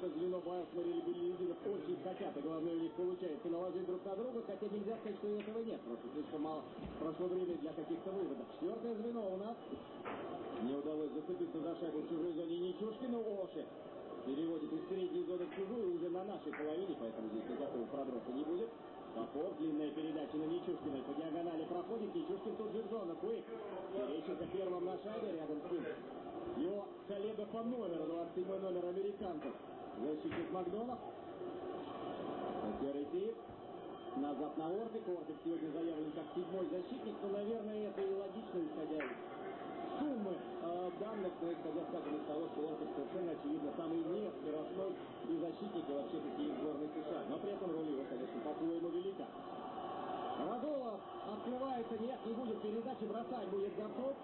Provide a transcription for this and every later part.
это звено Байерсман или Беллизинов очень хотят, и главное у них получается наложить друг на друга, хотя нельзя сказать, что этого нет, просто слишком мало прошло время для каких-то выводов. Четвертое звено у нас. Не удалось зацепиться за шайбу в чужой зоне Нечушкину, Оши переводит из средней зоны в чужую уже на нашей половине, поэтому здесь никакого проброса не будет. Попов, длинная передача на Нечушкина, по диагонали проходит, Нечушкин тут же в зону, Куик. Терещенко первым на шайбе, рядом с ним его коллега по номеру, 27 номер американцев, защитник Макдонов. Хотел идти назад на Ортик. Ортик сегодня заявлен как седьмой защитник, но, наверное, это и логично, исходя из суммы э, данных, но исходя, скажем, из того, что Ортик совершенно очевидно самый не скоростной и защитник, и вообще такие сборной США. Но при этом роль его, конечно, по-своему велика. Радулов открывается, нет, не будет передачи, бросать будет готов.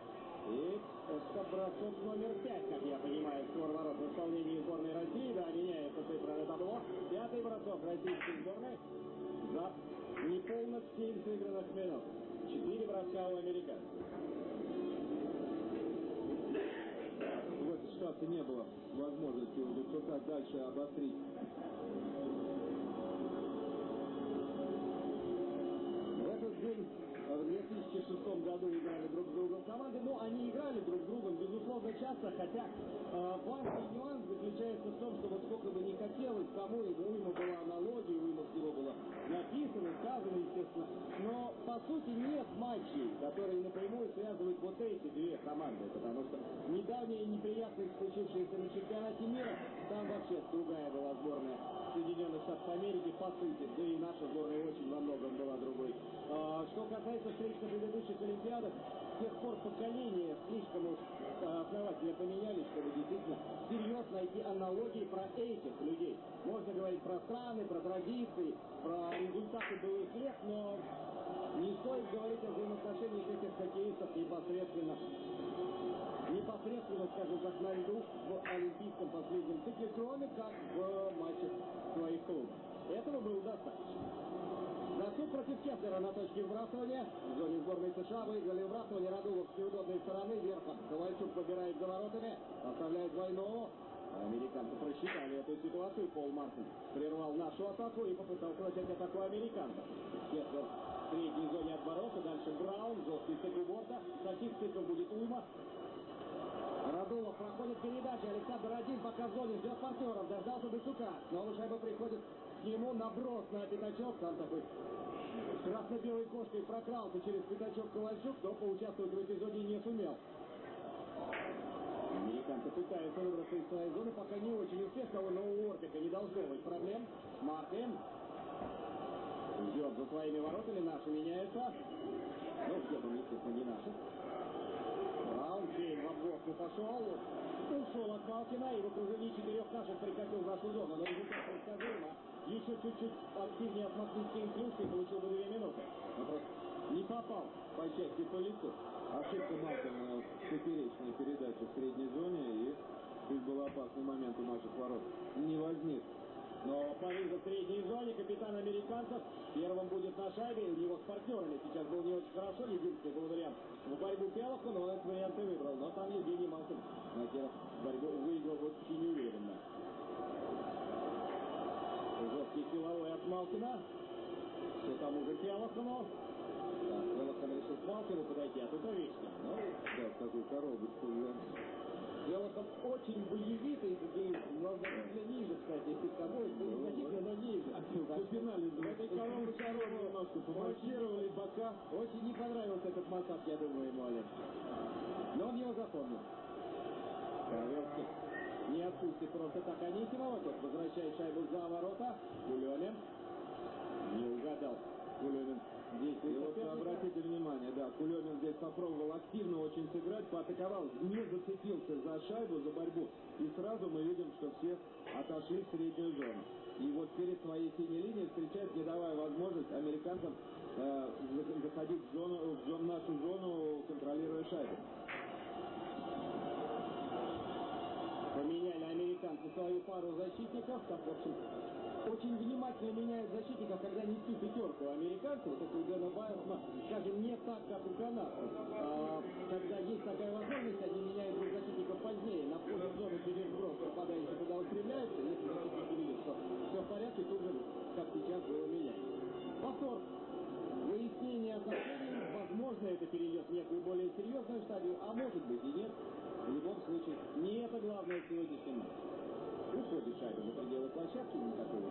И это бросок номер пять, как я понимаю, скор ворот в исполнении сборной России. Да, меняется цифра на табло. Пятый бросок российской сборной за неполных семь сыгранных минут. Четыре броска у американцев. В этой ситуации не было возможности у Дубчука дальше обострить этот день в 2006 году играли друг с другом команды. Ну, они играли друг с другом, безусловно, часто, хотя э, важный нюанс заключается в том, что вот сколько бы не хотелось кому, и уйма была аналогии, уйма всего было написано, сказано, естественно. Но, по сути, нет матчей, которые напрямую связывают вот эти две команды, потому что недавние неприятности, случившиеся на чемпионате мира, там вообще другая была сборная Соединенных Штатов Америки, по да и наша сборная очень во многом была другой. А, что касается встреч на предыдущих Олимпиадах, с тех пор поколения слишком уж а, основательно поменялись, чтобы действительно серьезно найти аналогии про этих людей. Можно говорить про страны, про традиции, про результаты былых лет, но не стоит говорить о взаимоотношениях этих хоккеистов непосредственно непосредственно, скажем так, на льду в олимпийском последнем цикле, кроме как в матчах своих клубов. Этого было достаточно. Засуд против Кеслера на точке вбрасывания. В зоне сборной США выиграли вбрасывание Радулов с неудобной стороны. Верхом Ковальчук побирает за воротами. Оставляет двойного. Американцы просчитали эту ситуацию. Пол Мартин прервал нашу атаку и попытался начать атаку американцев. Кеслер в средней зоне от ворота. Дальше Браун. Жесткий стык у борта. Таких стыков будет уйма. Радулов проходит передача. Александр один пока в зоне ждет партнеров. Дождался Десука. Снова шайба приходит к нему. Наброс на пятачок. Там такой красно-белой кошкой прокрался через пятачок Ковальчук, но поучаствовать в эпизоде не сумел. Американцы пытаются выбраться из своей зоны, пока не очень успешно, но у Ортика не должно быть проблем. Мартин ждет за своими воротами, наши меняются. Ну, где-то, естественно, не наши. Браун, Кейн в обгонку пошел. Ушел от Малкина и в окружении четырех наших прикатил нашу зону. Но результат предсказуемо. Еще чуть-чуть активнее отмахнуть Кейн клюшкой, получил бы две минуты. Не попал по части по лицу. ошибка Малкина в поперечной передаче в средней зоне и здесь был опасный момент у наших ворот. Не возник. Но Париж в средней зоне, капитан американцев первым будет на шайбе, у него с партнерами сейчас был не очень хорошо, единственный был вариант в борьбу Пелоху, но он этот вариант и выбрал. Но там Евгений Малкин тех борьбу выиграл очень уверенно. Жесткий силовой от Малкина. Все там уже Пелохану. Так, Пелохан решил к Малкину подойти, а тут Овечкин. Ну, Да, в такой коробочку, да. Пелохан очень боевитый, и значительно ниже, кстати, если того, значительно, но ниже. В финале этой коробочке немножко помаркировали бока. Очень не понравился этот массаж, я думаю, ему Олег. Но он его запомнил. Павелский не отпустит просто так Анисимова. Тот возвращает шайбу за ворота. Кулемин. Не угадал. Кулемин Вот соперника. обратите внимание, да, Кулемин здесь попробовал активно очень сыграть, поатаковал, не зацепился за шайбу, за борьбу. И сразу мы видим, что все отошли в среднюю зону. И вот перед своей синей линией встречает, не давая возможность американцам э, за- заходить в, зону, в зон- нашу зону, контролируя шайбу. Поменяли американцы свою пару защитников. Так, в общем, очень внимательно меняет защитников, когда несут пятерку. Американцы, вот это у Дэна Байерсона, скажем, не так, как у канадцев. А, когда есть такая возможность, они меняют двух защитников позднее. На входе в зону через брос попадающий куда он стреляется, если защитник увидит, что все в порядке, тут же, как сейчас, было менять. Повтор. Выяснение отношений. Возможно, это перейдет в некую более серьезную стадию, а может быть и нет. В любом случае, не это главное в сегодняшнем матче выводит шайбу за пределы площадки, никакого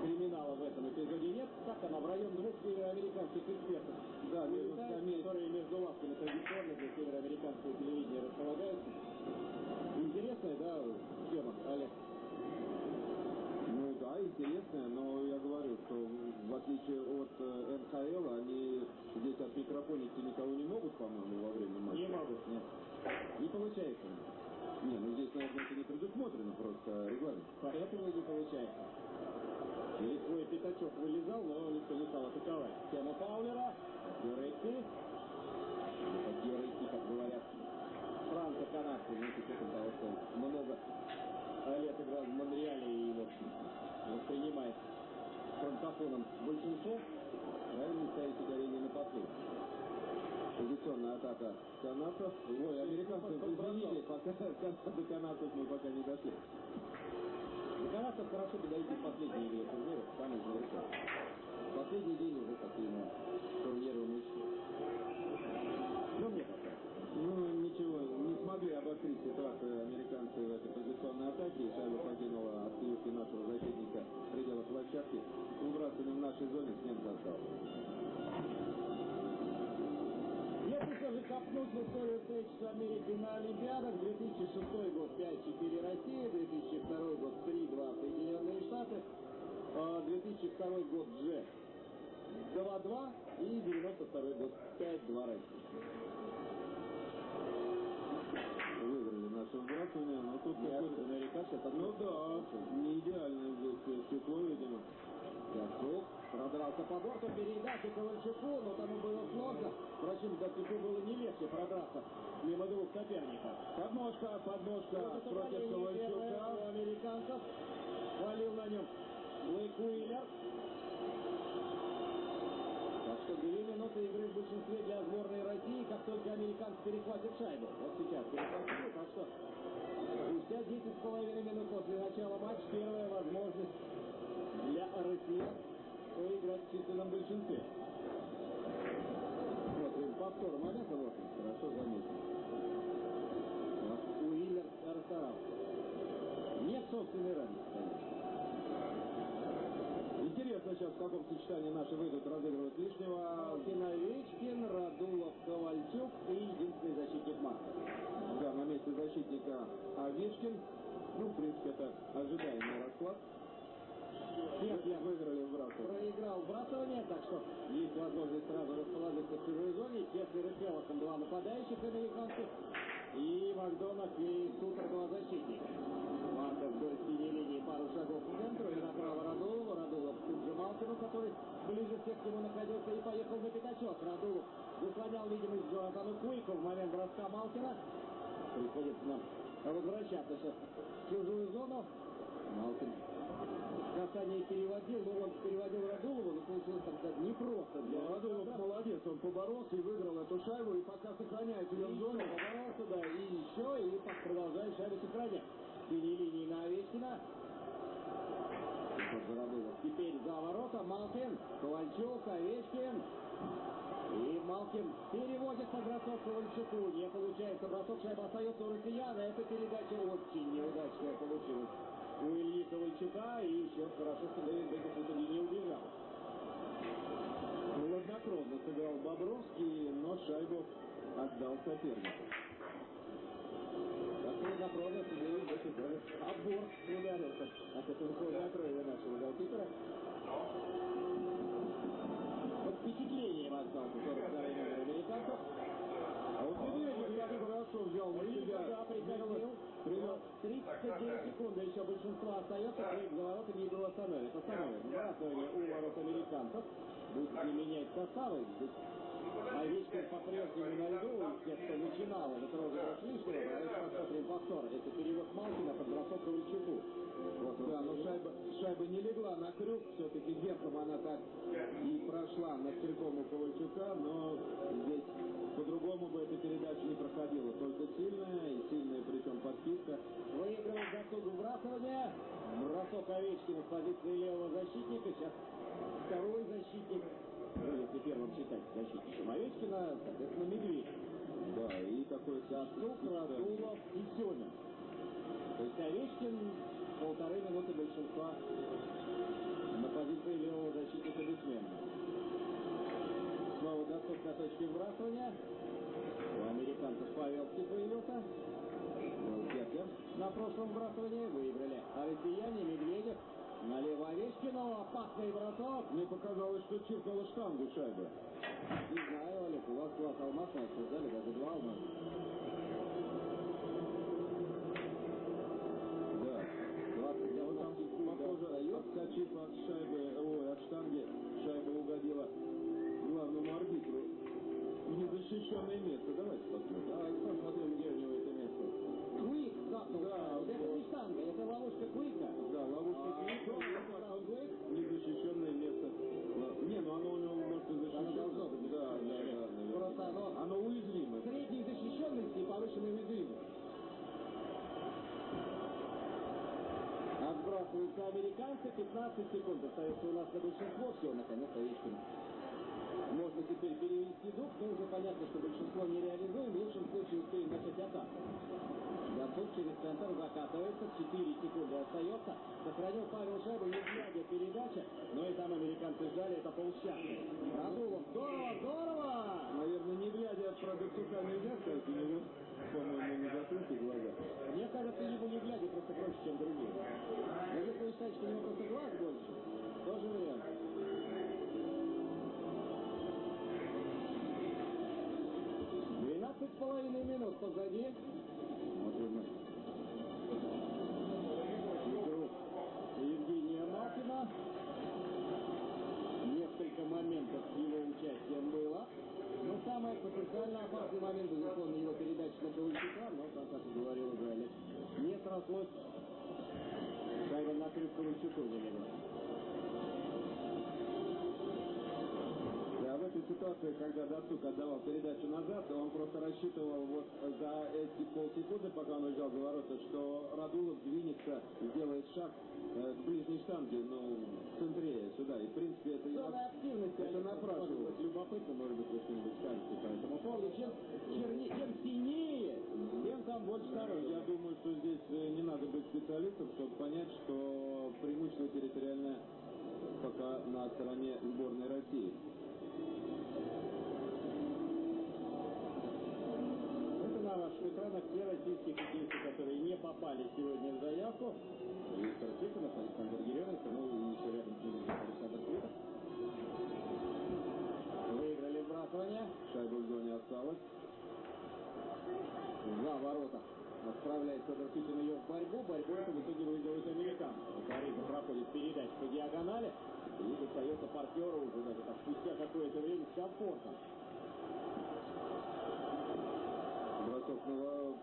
криминала в этом эпизоде нет. Так она в район двух североамериканских экспертов. Да, которые между лавками традиционно для североамериканского телевидения располагаются. Интересная, да, схема, Олег? Ну да, интересная, но я говорю, что в отличие от э, НХЛ, они здесь от микрофоники никого не могут, по-моему, во время матча. Не могут, нет. Не получается. Не, ну здесь, наверное, это не предусмотрено просто регламент. Поэтому и не получается. И свой пятачок вылезал, но никто не стал атаковать. Тема Паулера, Юрейки. Это Юрейки, как говорят. Франко-канадцы, ну, с учетом того, что много лет играл в Монреале и, в общем, воспринимает франкофоном большинство. Правильно ставить ударение на последний. Позиционная атака канадцев. Ой, американцев, извините, пока до канадцев мы пока не дошли. До канадцев хорошо подойти в последней игре турнира, в самый завершен. Последний день уже какие-то турниры мы Ну, мне пока. Ну, ничего, не смогли обострить ситуацию американцы в этой позиционной атаке. И шайба покинула от клюшки нашего защитника в пределах площадки. Выбрасывали в нашей зоне, с немца остался. Если все же копнуть в историю встреч с Америкой на Олимпиадах, 2006 год 5-4 Россия, 2002 год 3-2 Соединенные Штаты, а 2002 год же 2-2 и 92 год 5-2 Россия. Выиграли наше выбрасывание, но тут какой-то... американцы это Ну да, не идеально здесь стекло, видимо. Дацук продрался по борту, передача Ковальчуку, но тому было сложно. Впрочем, Дацуку было не легче продраться мимо двух соперников. Подножка, подножка Вот против Ковальчука. у американцев. Валил на нем Блейк Уиллер. Так что две минуты игры в большинстве для сборной России, как только американцы перехватят шайбу. Вот сейчас перехватили, так что спустя 10 с половиной минут после начала матча первая возможность для россиян поиграть в численном большинстве. Смотрим повтор момента, вот хорошо заметил. Вот Уиллер расстарался. Нет собственной радости, конечно. Интересно сейчас, в каком сочетании наши выйдут разыгрывать лишнего. Малкин, Овечкин, Радулов, Ковальчук и единственный защитник Марков. Да, на месте защитника Овечкин. Ну, в принципе, это ожидаемый расклад. Нет, я выиграли вбрасывание. проиграл вбрасывание, так что есть возможность сразу расположиться в чужой зоне. Кеслер и Селоком два нападающих американцев. И Макдонах и Сутер два защитника. Марков вдоль синей линии пару шагов к центру и направо Радулову. Радулов же Малкину, который ближе всех к нему находился и поехал на пятачок. Радулов заслонял видимость Джонатану Куику в момент броска Малкина. Приходится нам возвращаться сейчас в чужую зону. Малкин касание переводил, но он переводил Радулову, но получилось там сказать непросто. Для Ну, Радулов молодец, он поборолся и выиграл эту шайбу, и пока сохраняет ее в зоне. Поборолся, да, и еще, и продолжает шайбу сохранять. Синей линии на Овечкина. Теперь за ворота Малкин, Ковальчук, Овечкин. И Малкин переводит на бросок Ковальчуку. Не получается бросок, шайба остается у россиян. а Эта передача очень неудачная получилась у Ильи Ковальчука. И что Дэвид Беков в итоге не убежал. Хладнокровно сыграл Бобровский, но шайбу отдал сопернику. Хладнокровно Дэвид Беков даже отбор ударился от этого хладнокровия нашего голкипера. Под впечатлением остался 42-й номер американцев. А вот Медведев как хорошо взял на себя. Да. Привел. 39 секунд, еще большинство остается, проект за воротами игру остановит. Остановит. Вратование у ворот американцев. Будет ли менять составы? Овечкин по-прежнему на льду, тех, кто начинал этот розыгрыш лишнего. Давайте посмотрим повтор. Это перевод Малкина под бросок Ковальчуку. Вот Да, но шайба, шайба не легла на крюк, все-таки верхом она так и прошла над крюком у Ковальчука, но здесь по-другому бы эта передача не проходила. Только сильная, и сильная причем подписка. Выигрывает заслугу вбрасывания. Бросок Овечкина с позиции левого защитника. Сейчас второй защитник. Ну, если первым считать защитником Овечкина, соответственно, Медведь. Да, и такой Дацук, Радулов и Семин. То есть Овечкин по полторы минуты большинства на позиции левого защитника бессменно. Снова Датов на точке вбрасывания. У американцев Павелский появился. Был Кетлер на прошлом вбрасывании. Выиграли. А россияне Медведев Налево Овечкину, опасный бросок. Мне показалось, что чиркнула штангу шайба. Не знаю, Олег, у вас глаз алмазный обсуждали, даже два алмаза. Да. 20 для Вот там, похоже, отскочив от шайбы, ой, от штанги, шайба угодила главному арбитру в незащищенное место. Давайте посмотрим. Давайте посмотрим, Да. Это не штанга, это ловушка Куика. Да, ловушка А, Куика, незащищенное место. Не, ну оно у него может и быть Да, да, да. Просто оно- Оно уязвимо. Средней защищенности и повышенной уязвимости. Отбрасываются американцы, 15 секунд остается у нас на большинство. Все, наконец, Овечкин. Можно теперь перевести дух, но уже понятно, что большинство не реализуем. В лучшем случае успеем начать атаку. Донцов через центр закатывается, 4 секунды остается. Сохранил Павел шайбу, не глядя передача, но и там американцы сжали, это полсчастья. Радулов, здорово, здорово! Наверное, не глядя про Дацука нельзя сказать, у него, по-моему, не закрыты глаза. Мне кажется, ему не глядя просто проще, чем другие. Но если вы считаете, что у него просто глаз больше, тоже вариант. Половиной минут позади. Евгения Малкина. Несколько моментов с его участием было. Но самый потенциально опасный момент, безусловно, его передача на Ковальчука, но, как как и говорил уже Олег, не срослось. Шайба на крюк Ковальчуку не ситуации, когда Дацук отдавал передачу назад, он просто рассчитывал вот за эти полсекунды, пока он уезжал за ворота, что Радулов двинется, сделает шаг э, к ближней штанге, ну, в центре сюда. И, в принципе, это... Активности. Это напрашивалось. Любопытно, может быть, что-нибудь скажете по этому поводу. Чем, чернее, чем синее, тем там больше сторонников. Я думаю, что здесь э, не надо быть специалистом, чтобы понять, что преимущество территориальное пока на стороне сборной России. Это на ваших экранах те российские хоккеисты, которые не попали сегодня в заявку. Виктор Тихонов, Александр Еременко, ну и еще рядом Александр Квитов. Выиграли вбрасывание. Шайба в зоне осталась. За ворота. Отправляет Федор Китин ее в борьбу. Борьбу это в итоге выигрывают американцы. Карига проходит передачу по диагонали. И достается партнеру уже даже так, спустя какое-то время с комфортом. Бросок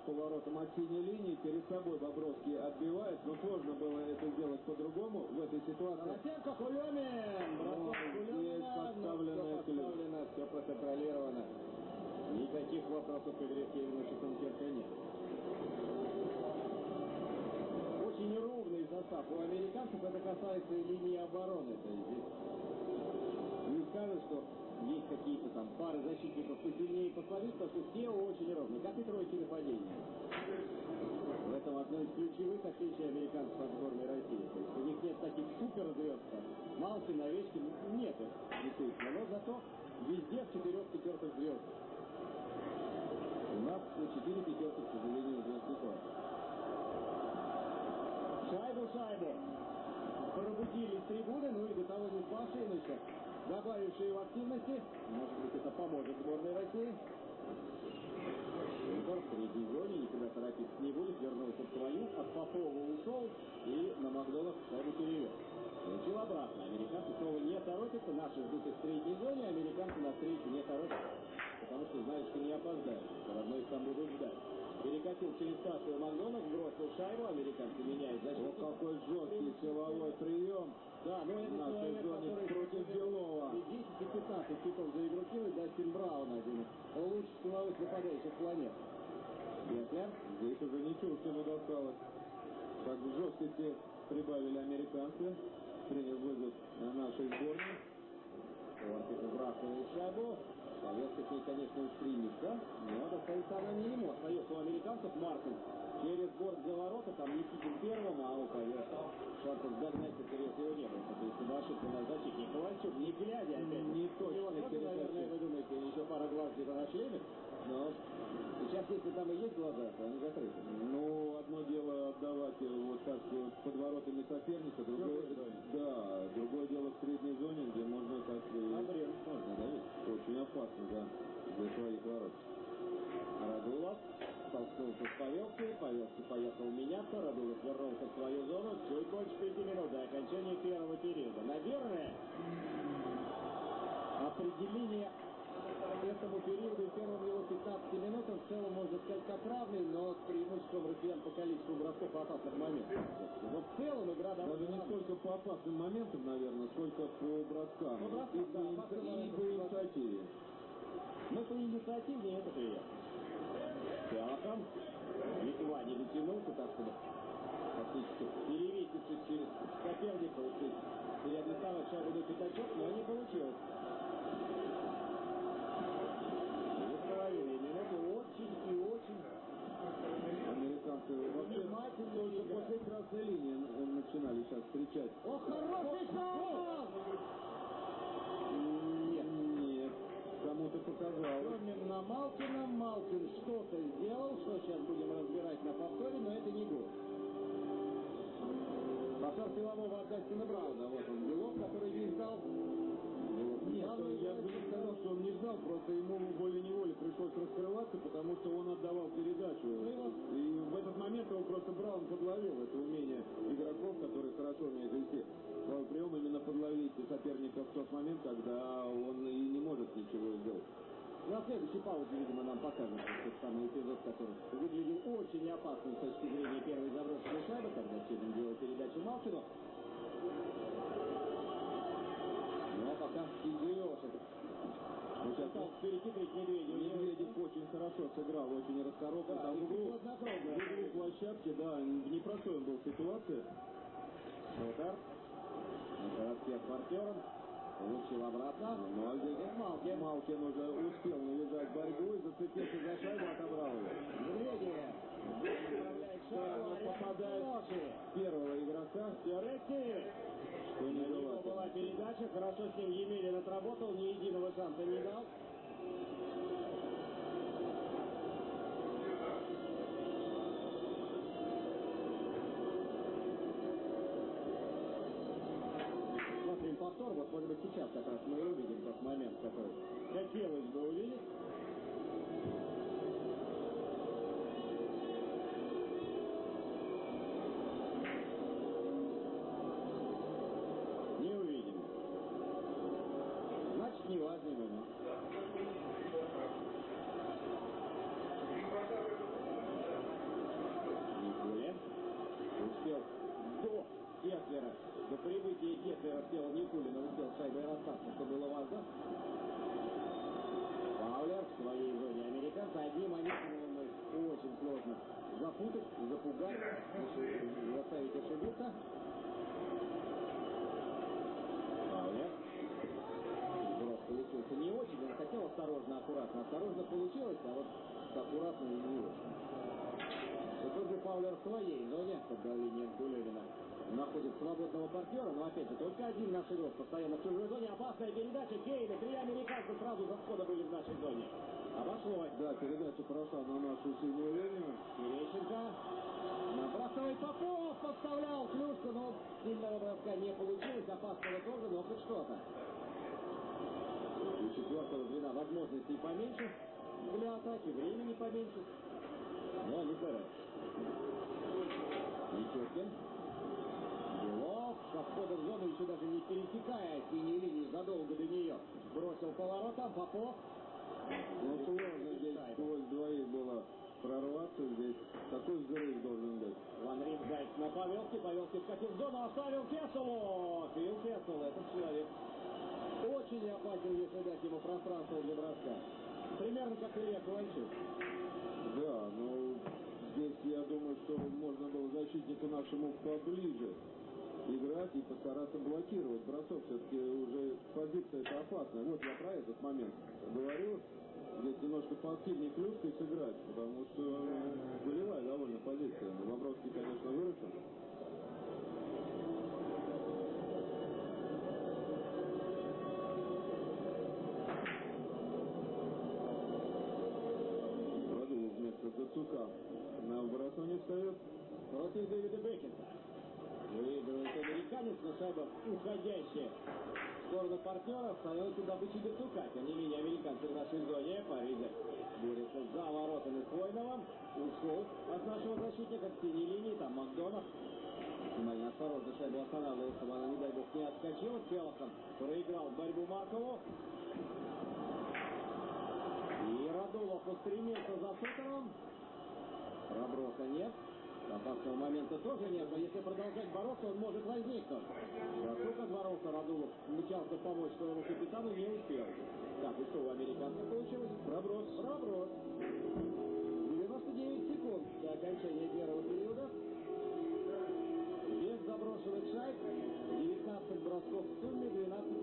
поворотом от синей линии. Перед собой Бобровский отбивает, но сложно было это сделать по-другому в этой ситуации. Тарасенко, Кулемин! Бросок Ой, Кулемина. здесь но подставленная все подставлено, все проконтролировано. Никаких вопросов к игре Кевина Шатункерка нет. Очень ровный состав у американцев. Это касается и линии обороны. То есть здесь не скажешь, что есть какие-то там пары защитников посильнее и послабее, потому что все очень ровные, как и тройки нападения. В этом одно из ключевых отличий американцев от сборной России. То есть у них нет таких суперзвезд, как Малкин, Овечкин, нет их, действительно. Но зато везде в четырех пятерках звезд. У нас четыре пятерки, к сожалению, звезд не. Шайбу, шайбу. Пробудились трибуны, ну и до того не спавшие, добавившие в активности. Может быть, это поможет сборной России. Егор в третьей зоне, никуда торопиться не будет, вернулся в свою, от Попова ушел и на Макдонах шайбу перевел. Получил обратно. Американцы снова не торопятся, наши ждут их в третьей зоне, американцы на встречу не торопятся, потому что знают, что не опоздают. Все равно их там будут ждать. Перекатил через статую Макдонах, бросил шайбу, американцы меняют О, защиту. какой жесткий силовой прием. Да, но это нашей человек, зоне который против Белова. И 10 и 15 хитов за игру кинуть Дастин Браун один из лучших силовых нападающих планеты. Геклер. Здесь уже не Чуркину досталось. Так в жесткости прибавили американцы. Принял вызов на нашей сборной. Ортик выбрасывает шайбу. Союз такие, конечно, уж принято, но достается она не ему. Остается у американцев Мартин. Через борт для ворота, там Никитин первым, а у поверхал. Шансов догнать интерес его не было. То есть ошибка на защитник Ковальчук, не глядя опять. Не точно. И вот, наверное, вы думаете, еще пара глаз где-то на члене, но сейчас, если там и есть глаза, то они закрыты. Ну, одно дело отдавать э, вот так вот под воротами соперника, другое, да, другое дело в средней зоне, где можно так и Обрез можно, да, ведь? очень опасно, да, для своих ворот. Радулов столкнулся с Павелки, Павелки поехал меняться, Радулов вернулся в свою зону, чуть больше пяти минут до окончания первого периода. Наверное, определение этому периоду и первым его 15 минутам в целом можно сказать как равный, но с преимуществом россиян по количеству бросков и опасных моментов. Но в целом игра Даже довольно не равная. столько по опасным моментам, наверное, сколько по броскам. По броскам, и, по, да, инициа- опасным и моментам, по да. инициативе. Но по инициативе это приятно. Пиахом. Литва не дотянулся, так чтобы фактически перевеситься через соперника, переадресовать шайбу до пятачок, но не получилось. Две с половиной минуты очень и очень Вообще играют. после красной линии начинали сейчас встречать. О, хороший шаг! Нет. Нет, кому-то показалось. Семин на Малкина. Малкин что-то сделал, что сейчас будем разбирать на повторе, но это не гол. Повтор силового от Дастина Брауна. Вот он, Белов, который не ждал. Он- я бы сказал, что он не ждал, просто ему волей-неволей пришлось раскрываться, потому что он отдавал передачу. И в этот момент его просто Браун подловил. Это умение игроков, которые хорошо умеют вести свой прием, именно подловить соперника в тот момент, когда он и не может ничего сделать. На следующей паузе, видимо, нам покажут тот самый эпизод, который выглядел очень опасным с точки зрения первой заброшенной шайбы, когда Семин делал передачу Малкину. Пока. Вот сейчас Пытался перехитрить Медведева. Медведев очень хорошо сыграл, очень расторопно. Да, Там в и углу, хладнокровно. в углу площадки, да, в непростой он был ситуации. Удар. С партнером. Получил обратно. А здесь Малкин. Малкин уже успел навязать борьбу и зацепился за шайбу, отобрал ее. Медведев. Попадает первого игрока, Фиоретти. что не было. была передача, хорошо с ним Емелин отработал, ни единого шанса не дал. Смотрим повтор, вот может быть сейчас как раз мы увидим тот момент, который хотелось бы увидеть. Не увидим. Значит, неважный момент. Никуля успел до Кеслера, до прибытия Кеслера в тело Никулина успел шайбой расстаться, что было важно. Фаулер в своей зоне американца одним моментом их очень сложно запутать, запугать, заставить ошибиться. Фаулер. Брос получился не очень, он хотел осторожно, аккуратно. Осторожно получилось, а вот аккуратно и не очень. И тут же Паулер в своей зоне, под давлением Кулевина, находит свободного партнера, но опять же только один наш игрок постоянно в чужой зоне. Опасная передача Кейна, три американца сразу за входа были в нашей зоне. Обошлось. Да, передача прошла на нашу синюю линию. Терещенко. Набрасывает Попов, подставлял клюшку, но сильного броска не получилось. Опасного тоже, но хоть что-то. У четвертого звена возможностей поменьше для атаки, времени поменьше. Но они стараются. Со входа в зону, еще даже не пересекая синей линии задолго до нее. Бросил поворотом, Попов. Но Ну, сложно здесь сквозь двоих было прорваться. Здесь такой взрыв должен быть. Ван Рингайт на Павелке. Павелке вкатил в зону, оставил Кесселу. Фил Кессел, этот человек очень опасен, если дать ему пространство для броска. Примерно как Илья Ковальчук. Да, но здесь я думаю, что можно было защитнику нашему поближе играть и постараться блокировать бросок. Все-таки уже позиция это опасная. Вот я про этот момент говорю. Здесь немножко поактивнее клюшкой сыграть, потому что э, болевая довольно позиция. Бобровский, конечно, выручен. Продумал вместо Зацука. На бросок не встает. Против Дэвида Беккета. Выигрывает американец, но шайба уходящая в сторону партнера становится добычей Бертука. Тем не менее, американцы в нашей зоне. Паризе борется за воротами Хвойного. Ушел от нашего защитника к синей линии. Там Макдонов. Максимально осторожно шайбу останавливает, чтобы она, не дай бог, не отскочила. Целохом проиграл борьбу Маркову. И Радулов устремился за Сутером. Проброса нет. Опасного момента тоже нет, но если продолжать бороться, он может возникнуть. Как боролся Радулов, мчался помочь своему капитану, не успел. Так, и что у американцев получилось? Проброс. Проброс. 99 секунд до окончания первого периода. Без заброшенных шайб, 19 бросков в сумме, 12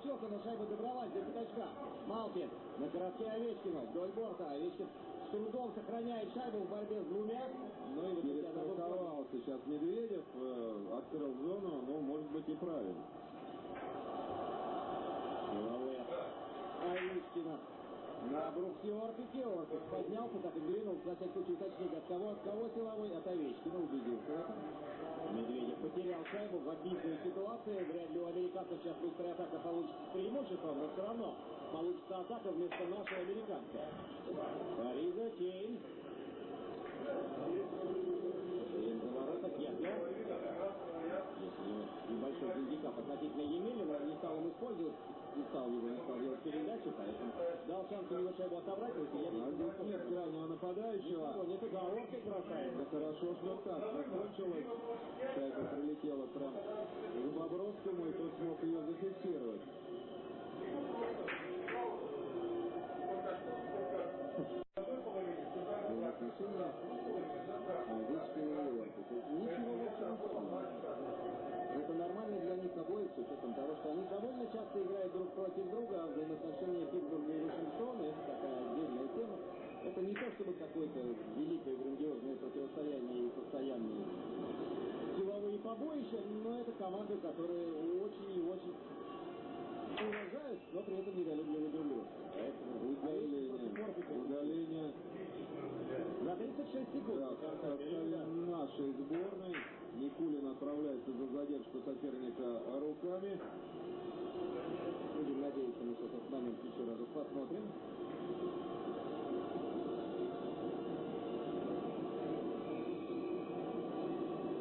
Получился, но шайба добралась до пятачка. Малкин на коротке Овечкину. Вдоль борта. Овечкин с трудом сохраняет шайбу в борьбе с двумя. Ну и в итоге она выходит. Перестраховал сейчас Медведев, э, открыл зону, но может быть и правильно. Овечкина. На брусье Орпике. Орпик поднялся, так и двинулся. На всякий случай уточнить, от кого, от кого силовой? От Овечкина убедился в этом. Медведев потерял шайбу в обидной ситуации. Вряд ли у американцев сейчас быстрая атака получится с преимуществом, но все равно получится атака вместо нашей американской. Париза, Кейн. Кейн за ворота, Кеслер. Если небольшой гандикап относительно Емелина, не стал он использовать, не стал его, не делать передачу, поэтому дал шанс у него шайбу отобрать, но я А здесь нет крайнего нападающего. это Орпик бросает. Это хорошо, что так закончилось. Шайба прилетела прям к Бобровскому, и тот смог ее зафиксировать. отношения Овечкина и Орпика. Ничего не странного. Это нормально для них обоих, с учетом того, что они довольно часто играют друг против друга, а взаимоотношения Питтсбурга и Вашингтона – это такая отдельная тема. Это не то, чтобы какое-то великое грандиозное противостояние и постоянные силовые побоища, но это команды, которые очень и очень уважают, но при этом недолюбливы друг друга. Поэтому Удаление. Удаление. за 36 секунд. Да, нашей сборной. Никулин отправляется за задержку соперника руками. Будем надеяться, мы что этот момент еще разок посмотрим.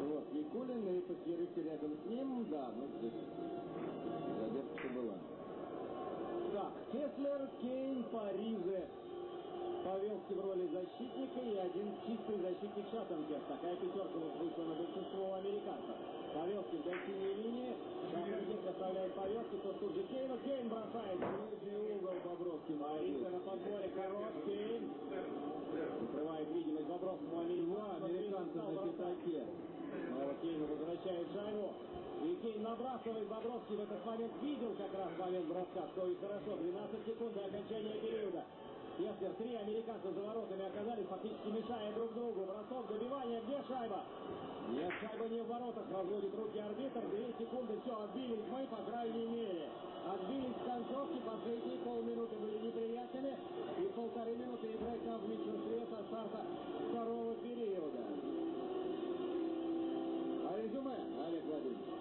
Вот, Никулин и пятерых рядом с ним, да, ну здесь задержка была. Так, Кеслер, Кейн, Паризе. Павелский в роли защитника и один чистый защитник Шаттенберг. Такая пятерка вот вышла на большинство американцев. Павелский вдоль синей линии. Шаттенберг оставляет Павелский, тот тут же Кейну. Кейн бросает. Ближний угол Бобровский. Паризе на подборе. Хорош. Кейн. Закрывает видимость Бобровскому американцу. американца на пятаке. Снова Кейн возвращает шайбу. И Кейн набрасывает. Бобровский в этот момент видел как раз момент броска. Что и хорошо. 12 секунд до окончания периода. Кеслер, три американца за воротами оказались, фактически мешая друг другу. Бросок, добивание, где шайба? Нет, шайба не в воротах, разводит руки арбитр. Две секунды, все, отбились мы, по крайней мере. Отбились в концовке, последние полминуты были неприятными. И полторы минуты играть нам в меньшинстве со старта второго периода. А резюме, Олег Владимирович?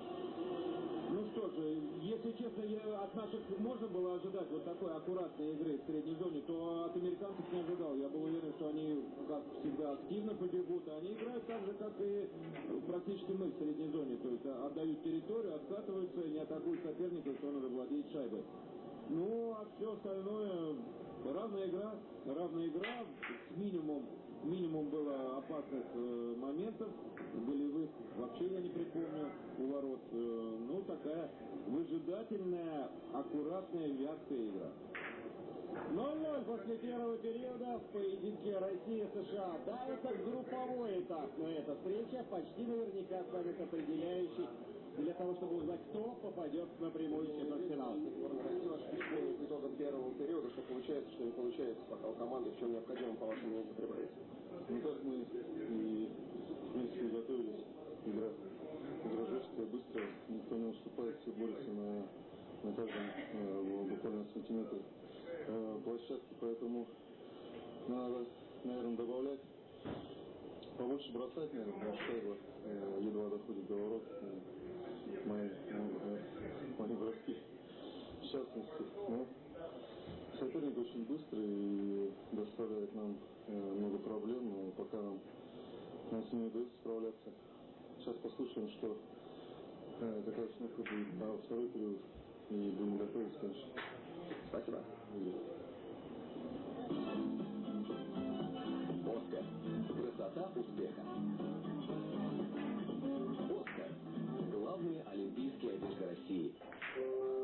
Ну что же, если честно, я от наших можно было ожидать вот такой аккуратной игры в средней зоне, то от американцев не ожидал. Я был уверен, что они, как всегда, активно побегут. а Они играют так же, как и практически мы в средней зоне. То есть а, отдают территорию, откатываются, не атакуют соперника, что надо владеть шайбой. Ну, а все остальное равная игра, равная игра, с минимум, минимум было опасных э, моментов, голевых вообще я не припомню у ворот. Э, ну, такая выжидательная, аккуратная, вязкая игра. 0-0 после первого периода в поединке Россия-США. Да, это групповой этап, но эта встреча почти наверняка станет определяющей кто попадет напрямую в ошибки по итогам первого периода, что получается, что не получается, пока у команды в чем необходимо, по вашему мнению, употребляется. Ну, как мы и, в принципе, готовились игра игра жесткая, быстрая, никто не уступает, все борются на, на каждом э, буквально сантиметре э, площадки, поэтому надо, наверное, добавлять побольше бросать, наверное, что шайба э, едва доходит до ворот. И мои, ну, мои броски в частности. Но соперник очень быстрый и доставляет нам э, много проблем, но пока нам, нам с ними удается справляться. Сейчас послушаем, что э, какая установка будет на второй период и будем готовиться, конечно. Спасибо. Оскар. Красота успеха. Главные олимпийские одежды России.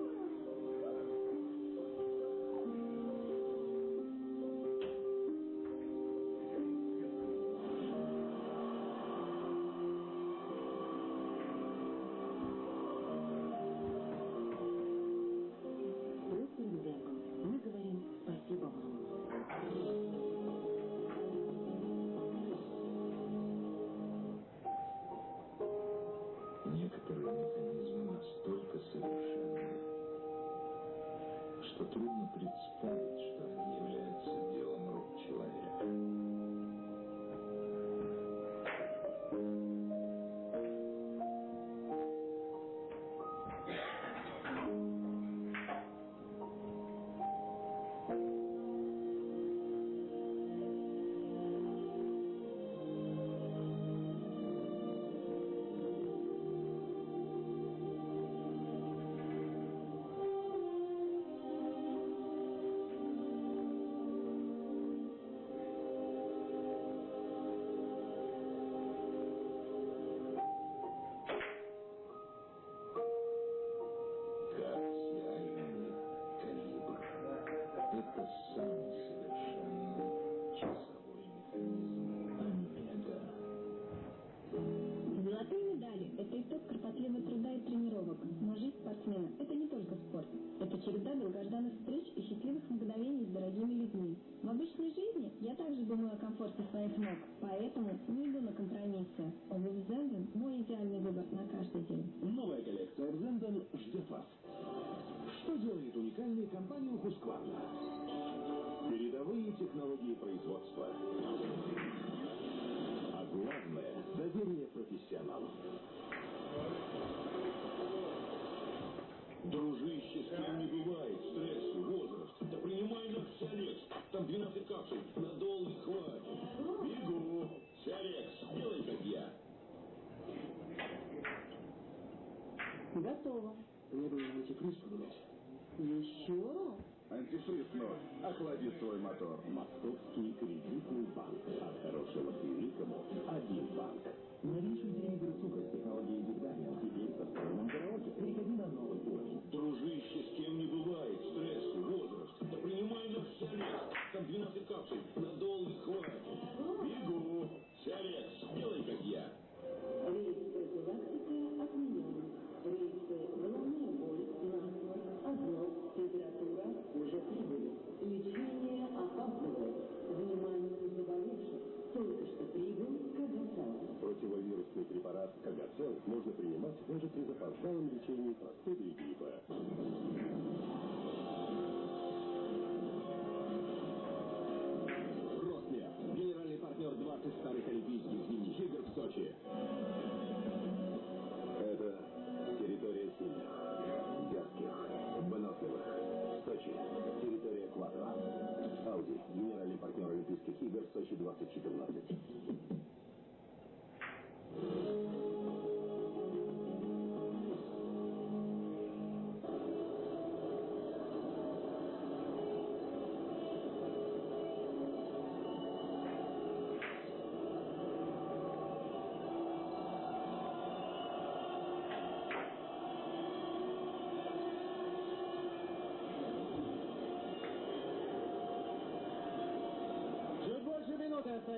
Охлади свой мотор. Московский кредитный банк. От хорошего к великому. Один банк. Новейший телевизор Супер с технологией Бигдания. Теперь со встроенным караоке. Переходи на новый уровень. Дружище, с кем не бывает. Стресс, возраст. Да принимай на Сиалекс. Там 12 капсул. Надолго хватит.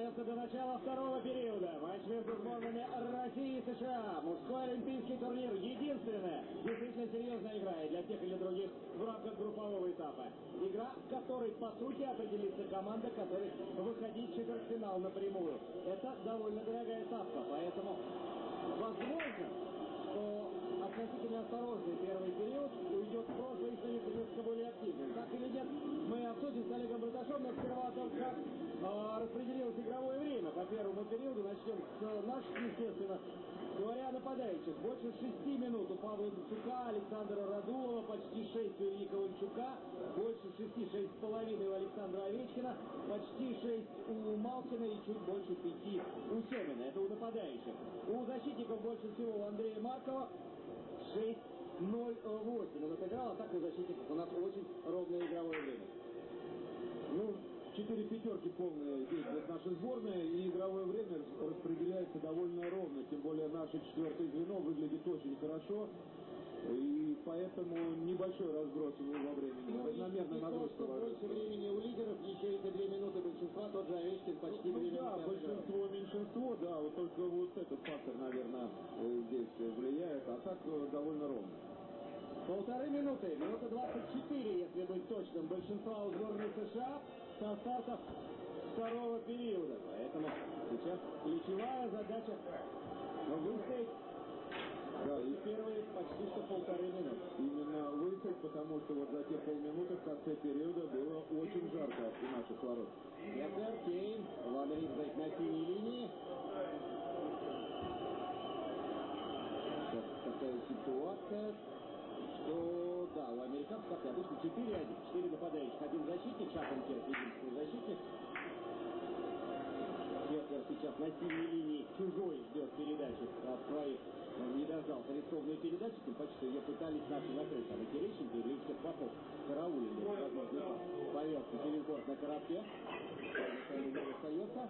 Остается до начала второго периода. Матч между сборными России и США. Мужской олимпийский турнир. Единственная действительно серьезная игра и для тех или других в рамках группового этапа. Игра, в которой, по сути, определится команда, которой выходить в четвертьфинал напрямую. Это довольно дорогая ставка, поэтому возможно, что относительно осторожный первый период уйдет в прошлое и станет несколько более активным. Так или нет, мы обсудим с Олегом Браташом, но сперва о том, как распределилось первому периоду. Начнем с наших, естественно. Говоря о нападающих, больше шести минут у Павла Дацука, Александра Радулова, почти шесть у Ильи Ковальчука, больше шести, шесть с половиной у Александра Овечкина, почти шесть у Малкина и чуть больше пяти у Семина. Это у нападающих. У защитников больше всего у Андрея Маркова 6-0-8. Он отыграл, а так у защитников у нас очень ровное игровое время. Ну, четыре пятерки полные действует наша сборная, и игровое время распределяется довольно ровно, тем более наше четвертое звено выглядит очень хорошо, и поэтому небольшой разброс во времени, Ну, то, нагрузка. что больше времени у лидеров, еще эти две минуты большинства, тот же Овечкин почти Ну две да, минуты. большинство, меньшинство, да, вот только вот этот фактор, наверное, э, здесь влияет, а так э, довольно ровно. Полторы минуты, минута 24, если быть точным, большинства у сборной США со старта второго периода. Поэтому сейчас ключевая задача выстоять Да, и первые почти что полторы минуты. именно выиграть, потому что вот за те полминуты в конце периода было очень жарко у наших ворот. Эдгар Кейн, Ван Ридзек на синей линии. Сейчас такая ситуация, что, да, у американцев, как обычно, 4-1. 4 нападающих, один защитник, Шапон Керк, единственный защитник. Керкер сейчас на синей линии чужой ждет передачи от своих. Он не дождался рискованной передачи, тем паче, что ее пытались наши закрыть. Там и Терещенко, и Григорий Попов караулили. Повелся через борт на коротке. Остается.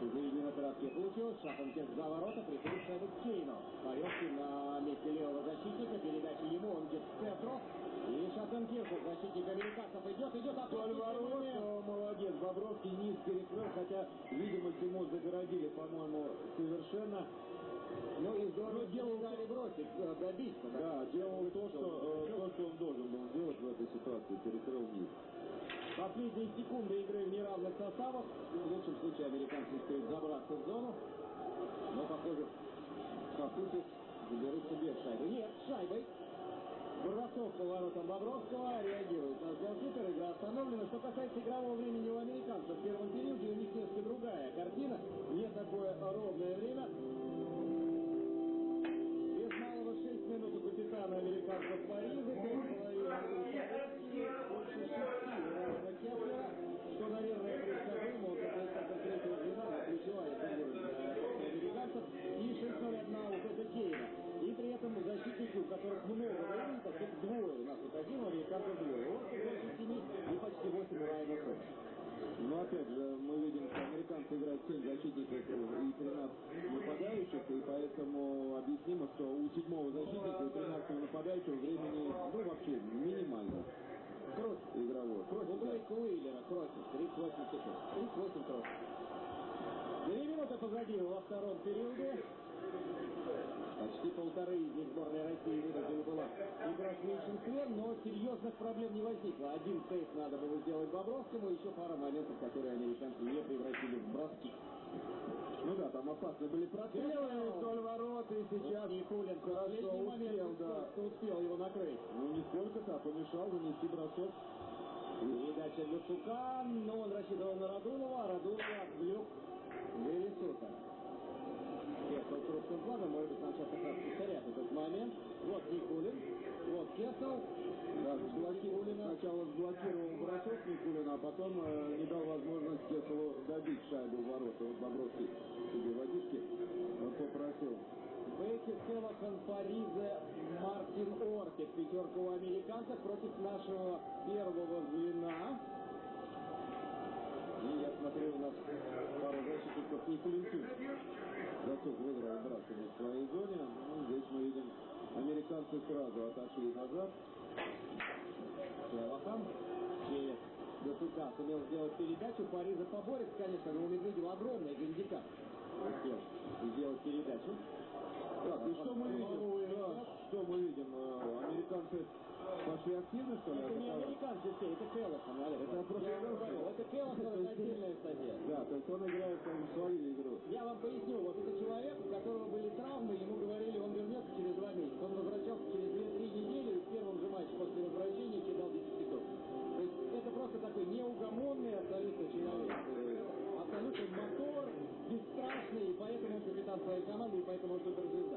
Заявление на коротке получилось. Шаханкер за ворота. Приходит шайбу к Кейну. Повелся на месте левого защитника. Передача ему. Он идет к центру. И Шаханкер, защитник американцев, идет, идет. А ворот, э, молодец, Бобровский низ перекрыл, хотя видимость ему загородили, по-моему, совершенно. Ну и здорово Ну, делал- дали бросить, э, добиться. Да, делал то, что, э, то, что он должен был сделать в этой ситуации, перекрыл низ. Последние секунды игры в неравных составах. В лучшем случае американцы успеют забраться в зону. Но, похоже, по сути, заберутся без шайбы. Нет, шайбой. Бросок по воротам Бобровского реагирует на голкипер. Игра остановлена. Что касается игрового времени у американцев, в первом периоде у них несколько другая картина. Не такое ровное время. Без малого 6 минут у капитана американцев Парижа. 7 и почти 8 у Райана Кеплера. Но опять же, мы видим, что американцы играют 7 защитников и 13 нападающих, и поэтому объяснимо, что у седьмого защитника и 13 нападающего времени, ну, вообще минимально Кросс. игровое. У Блейка Уиллера кроссинг, 38 секунд. 38 кроссинг. Две минуты позади во втором периоде. Почти полторы из них сборная России вынуждена была играть в меньшинстве, но серьезных проблем не возникло. Один сейф надо было сделать Бобровскому, еще пара моментов, которые американцы не превратили в броски. Ну да, там опасны были прострелы вдоль ворот, и сейчас Никулин хорошо успел, да. успел его накрыть. Ну, нисколько-то, а помешал нанести бросок. Передача Люцука, но он рассчитывал на Радулова, а Радулова отвлек Вересута. Кесел крупным планом, может быть, нам сейчас как раз этот момент. Вот Никулин, вот Кесел. Да, заблокировал, сначала сблокировал бросок Никулина, а потом э, не дал возможность Кеселу добить шайбу в ворота. Вот Бобровский себе водички э, попросил. Бекки, Селахан, Паризе, Мартин Ортик. Пятерка у американцев против нашего первого звена. И я смотрю, у нас пару защитников Никулин тут. Бросок выиграл Брашина в своей зоне. Ну, здесь мы видим, американцы сразу отошли назад. Селахан через Досука сумел сделать передачу. Париза поборется, конечно, но у Медведева огромная гандикап. Успел сделать передачу. Так, и что мы видим? Да, что мы видим? Э, Американцы пошли активно, что ли? Это не американцы все, это Келлохан, Олег. Это просто Я вам говорю, это Келлохан, это отдельная статья. Да, то есть он играет свою игру. Я вам поясню, вот это человек, у которого были травмы, ему говорили, он вернется через два месяца. Он возвращался через две-три недели, и в первом же матче после возвращения кидал десятиток. То есть это просто такой неугомонный абсолютно человек. Абсолютно мотор, бесстрашный, и поэтому он капитан своей команды, и поэтому он суперзвезда.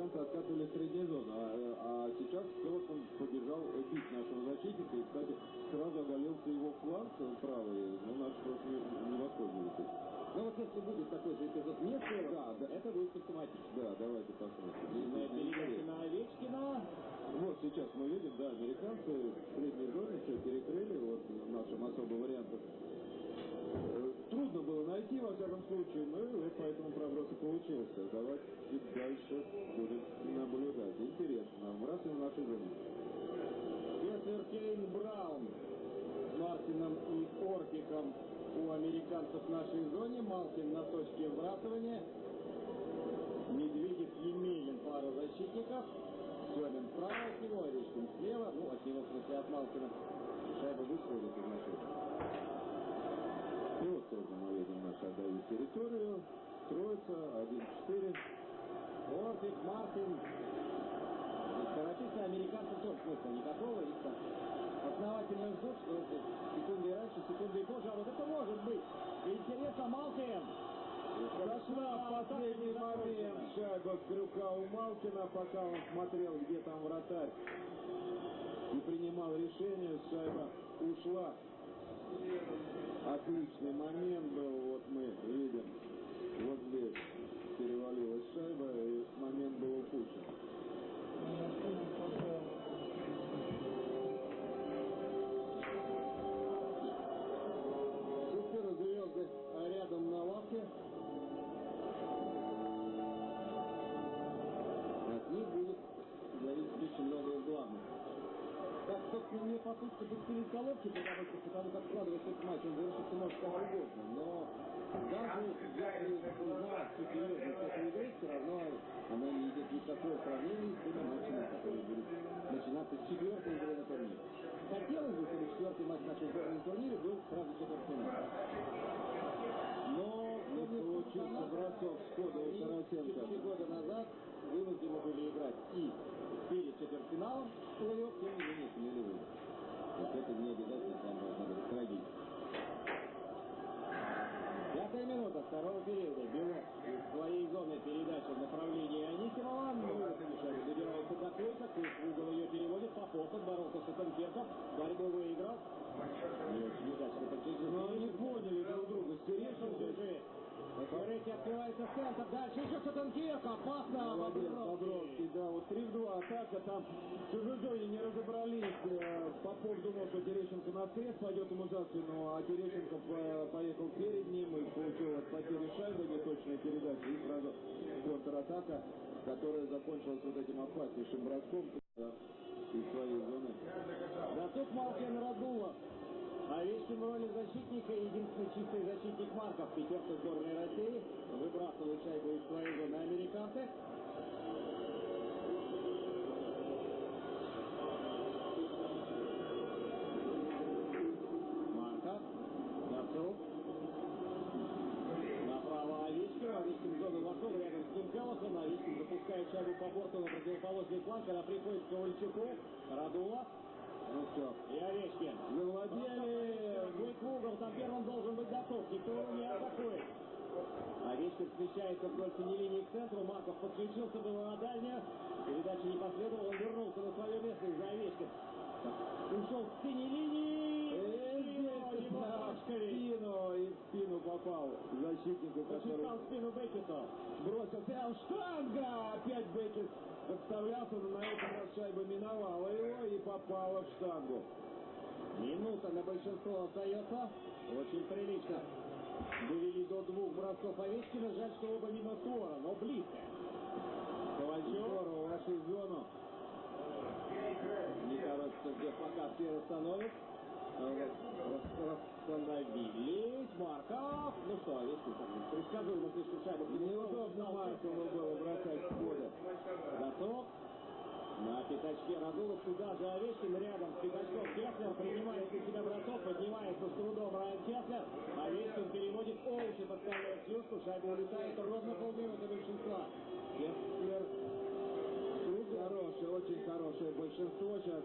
Американцы откатывали в зону, а, а сейчас Келлохан побежал бить нашего защитника, и, кстати, сразу оголился его фланг э, правый, но наш просто не, не воспользовался. Но вот если будет такой же эпизод не да, да, это будет симптоматично. Да, давайте посмотрим. На передаче на Овечкина. Вот сейчас мы видим, да, американцы в средней зоне все перекрыли, вот в нашем особом варианте. Э, Найти, во всяком случае, но и поэтому проброс и получился. Давайте дальше будем наблюдать. Интересно, вбрасываем в нашей зоне. Кеслер Кейн Браун с Мартином и Орпиком у американцев в нашей зоне. Малкин на точке вбрасывания. Медведев Емелин пара защитников. Семин справа от него, Овечкин слева. Ну, от него, в смысле, от Малкина. Шайба выходит из нашей Мы видим нашу отдают территорию. Троица, 1-4. Орпик, Мартин. Скоротиться американцам тоже смысла никакого. Их там основательно ждут, что это секунды раньше, секунды позже. А вот это может быть. Интересно, Малкин. В последний момент шайба с крюка у Малкина, пока он смотрел, где там вратарь. И принимал решение, шайба ушла. Отличный момент был, вот мы видим. Вот здесь перевалилась шайба, и момент был упущен. Так, собственно, мне по сути пустили с головки, потому, что, потому как складывается этот матч, он завершится может как угодно. Но даже если узнать всю серьезность этой игры, все равно она не идет ни в какое сравнение с теми матчами, которые будут начинаться с четвертой игры на турнире. Хотелось бы, чтобы четвертый матч нашей сборной на турнире был сразу четвертьфинал. Но Не получился бросок схода у Тарасенко. Четыре года назад вынуждены были играть и перед четвертьфиналом плей-офф, тем не менее сумели выиграть. Есть это не обязательно там должна быть трагедия. Пятая минута второго периода. Белов из своей зоны передачи в направлении Анисимова. Ну, Мишаня добирается до Койка. Койк в угол ее переводит. Попов отборолся с Этенкерком. Борьбу выиграл. Не очень удачно. Но они поняли друг друга с Феретти открывается в центр. Дальше еще Сатанкирк. Опасно. Молодец, Бобровский. Да, вот 3 в 2 атака, там в чужой зоне не разобрались. Э, Попов думал, что Терещенко на срез пойдет ему за спину, а Терещенко по- поехал перед ним и получил от потери шайбы неточной передачи и сразу контратака, которая закончилась вот этим опаснейшим броском да, из своей зоны. Да тут Малкин Радулов. Овечкин в роли защитника, единственный чистый защитник Марков. Пятерка сборной России. Выбрасывают шайбу из своей зоны американцы. Марков. Дацук. Направо Овечкин. Овечкин в зону вошел рядом с ним Келлохан. Овечкин запускает шайбу по борту на противоположный фланг. Она приходит к Ковальчуку. Радулов. Ну все, И Овечкин. завладели. В угол, там первым должен быть готов. Никто его не атакует. Овечкин смещается вдоль синей линии к центру. Марков подключился было на дальнюю. Передача не последовала. Он вернулся на свое место из-за Овечкин. Ушел с синей линии. Э, И в спину и в спину попал защитнику, который Почесал спину бросил прям штанга! Опять Бекет подставлялся, но на этот раз шайба миновала его и попала в штангу. Минута на большинство остается. Очень прилично. Довели до двух бросков Овечкина. Жаль, что оба мимо Тора, но близко. Ковальчук. Здорово вошли в зону. Не торопится, где пока все расстановят. Расстановились. Марков. Ну что, Овечкин так предсказуемо слишком шайбу. Неудобно Маркову было бросать с поля. Готов. На пятачке Разулов туда же Овечкин рядом с пятачком. Кеслер принимает на себя бросок, поднимается с трудом Райан Кеслер. Овечкин переводит Оуши, подставляет Сьюсту. Шайба улетает ровно полминуты большинства. Кеслер Хорошее, очень хорошее большинство сейчас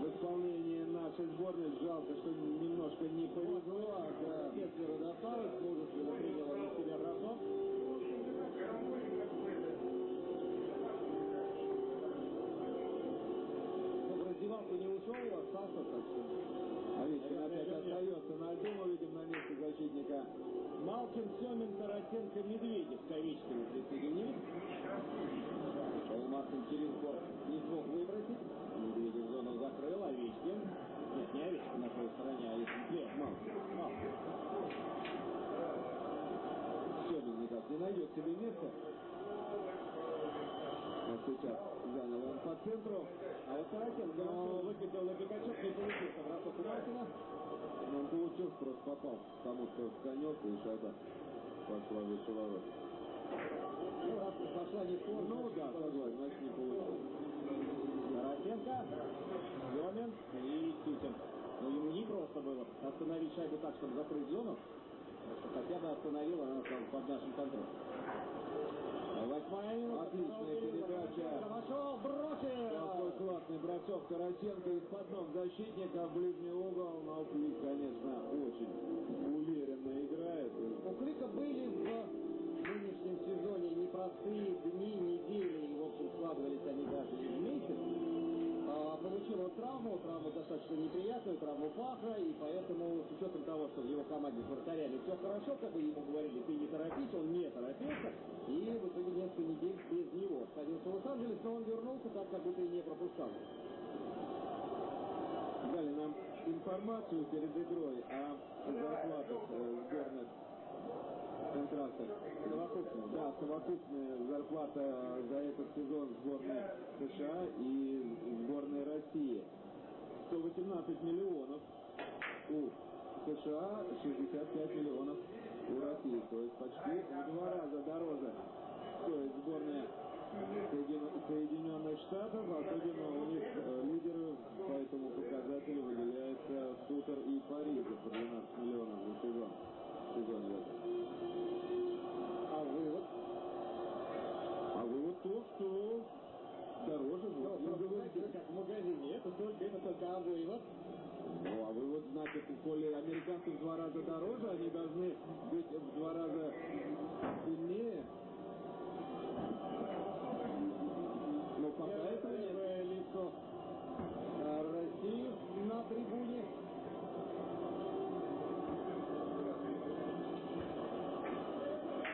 в исполнении нашей сборной. Жалко, что немножко не повезло. а, да. Кеслеру досталось, мужественно принял он на себя бросок. Ну, в раздевалку не ушел, остался, так что... Овечкин опять остается на льду, мы видим на месте защитника. Малкин, Семин, Тарасенко, Медведев к Овечкину присоединились. Шоу Мартин через борт не смог выбросить. Овечкин. Нет, не Овечкин на своей стороне, а если след, Малкин. Малкин. Семин никак не найдет себе места. Вот сейчас занял он по центру. А вот Тарасенко но выкатил на пятачок, не получился бросок у Малкина. Но он получился, просто попал тому, кто конек, и шайба пошла выше ворот. Ну, раз пошла не в форму, Ну да, согласен, значит не получилось. Тарасенко, Семин и Тютин. Но ему не просто было остановить шайбу так, чтобы закрыть зону. Хотя бы остановил, она стала под нашим контролем. Восьмая минута. Отличная передача. Вошел, бросил. Какой классный бросок Тарасенко из-под ног защитника в ближний угол. Но Клик, конечно, очень уверенно играет. У Клика были в нынешнем сезоне непростые дни, недели, и, в общем, складывались они даже в месяц. А, получил он травму, травму достаточно неприятную, травму паха, и поэтому, с учетом того, что в его команде с все хорошо, как бы ему говорили, ты не торопись, он не торопился, и в итоге несколько недель без него сходился в Лос-Анджелес, но он вернулся так, как будто и не пропускал. Дали нам информацию перед игрой о зарплатах э, сборных контрактах. Совокупно, Да, совокупная зарплата за этот сезон сборной США и сборной России. 118 миллионов у США, 65 миллионов у России. То есть почти в два раза дороже стоит сборная Соедин- Соединенных Штатов, особенно у них э, лидеры по этому показателю выделяются Сутер и Париж по 12 миллионов за сезон. В сезоне в этом. А вывод? А вывод то, что дороже будет. просто, знаете, как в магазине, это только, это только а вывод. Ну, а вывод, значит, коли американцы в два раза дороже, они должны быть в два раза сильнее. Но пока этого нет. Первое лицо а, России на трибуне.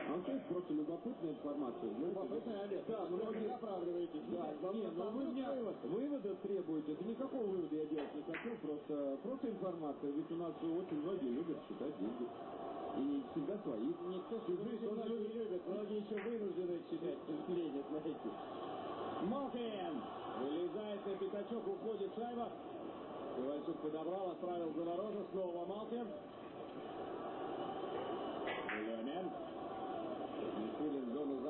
А то есть просто любопытная информация. знаете, Любопытный Олег. Да, Вы многие... не оправдываетесь. Да, Вам не, ну вы достаточно меня вывод. вывода требуете. Да никакого вывода я делать не хочу, просто, просто информация. Ведь у нас очень многие любят считать деньги. И не всегда свои. Никто Чужие тоже не любит. Многие еще вынуждены читать впечатления, знаете. Малкин вылезает на пятачок, уходит шайба. Иванчук подобрал, отправил за ворота. Снова Малкин. Лемин.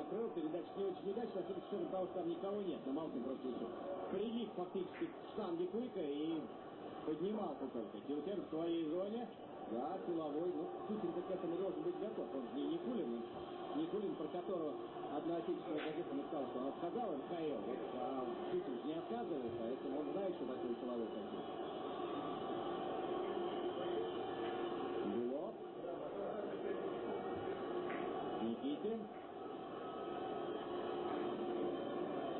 Закрыл. Передача не очень удачная, особенно с учетом того, что там никого нет. Но Малкин просто еще прилип фактически к штанге Куика и поднимался только. Тютин в своей зоне. Да, силовой. Ну, Тютин-то к этому должен быть готов. Он же не Никулин. Никулин, про которого одна отечественная газета написала, что он отказал МХЛ. Вот, а же не отказывает, поэтому он знает, что такое силовой хоккей. Белов. Никитин.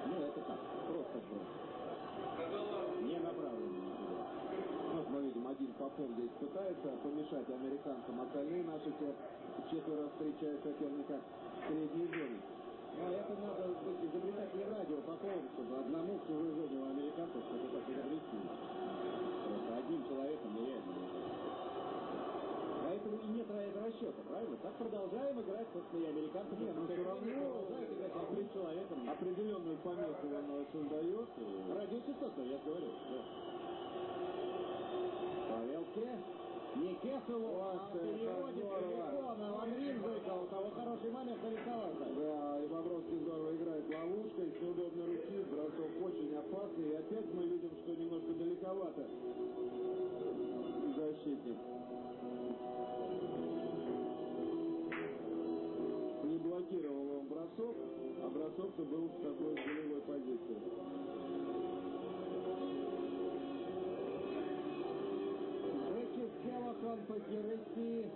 Ну, это так, просто сброс. Не направленный никуда. Вот мы видим, один Попов здесь пытается помешать американцам. Остальные наши те четверо встречают соперника в средней зоне. Ну, это надо быть изобретателем радио Поповым, чтобы одному в чужой зоне у американцев что-то так изобрести. Просто одним человеком нереально. это. Поэтому и нет ра- расчета, правильно? Так продолжаем играть, собственно, и американцы. Нет, но все равно играть одним человеком. определенную помеху он э, создает. и- Радиочастотно, я говорю. Да. Павелке. Не А Вот переводит здорово. далеко на Ланрин Зыков. У того хороший момент нарисовался. Да, и Бобровский здорово играет ловушкой, с неудобной руки, бросок очень опасный. И опять мы видим, что немножко далековато защитник. Не блокировал он бросок, а бросок-то был в такой голевой позиции. Беки Селахан Пакерыси